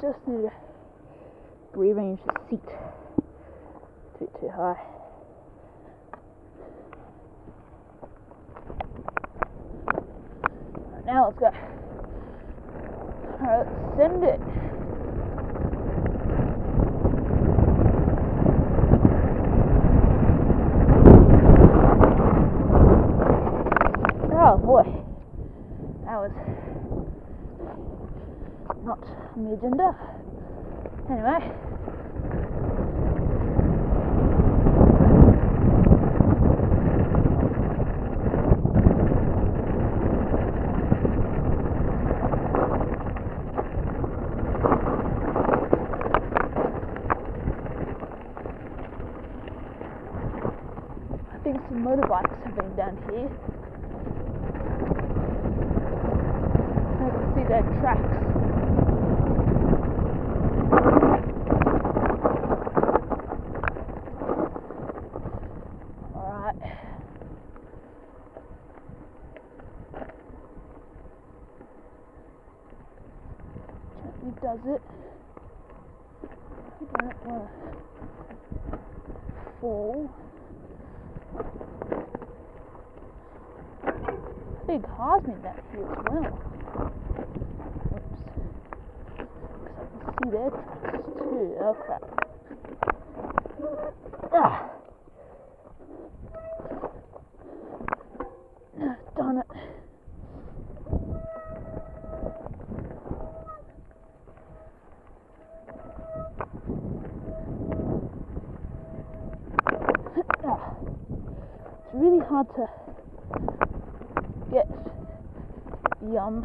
just need to rearrange the seat. A bit too high. Right, now let's go. Alright, let's send it. Oh boy, that was not on the agenda. Anyway. I think some motorbikes have been down here. I can see their tracks. Alright. Gently does it. You don't want to fall. Big Hosman that here as well. Oops. Because I can see their tracks too. Oh crap. Ah, Darn it. Ah. It's really hard to get the um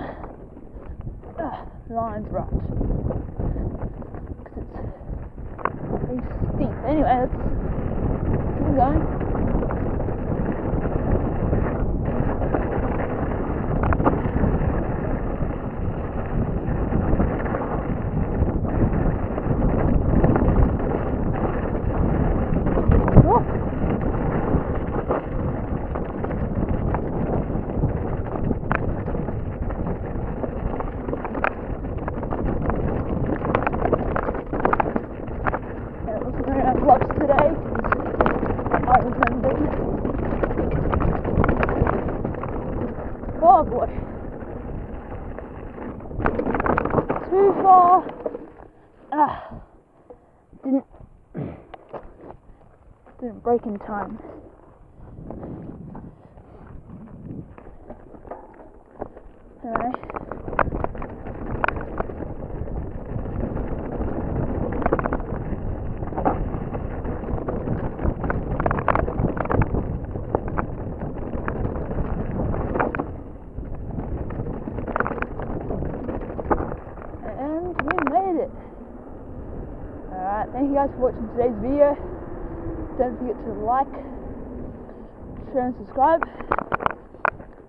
ah, lines right because it's very steep. Anyway, let's keep going. Whoa. Yeah, it wasn't very nice vlogs today because I remembered. Oh boy. Too far. Ah. Didn't didn't brake in time. Alright. And we made it. Alright, thank you guys for watching today's video. Don't forget to like, share and subscribe.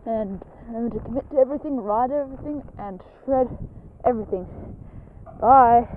And remember to commit to everything, ride everything, and shred everything. Bye.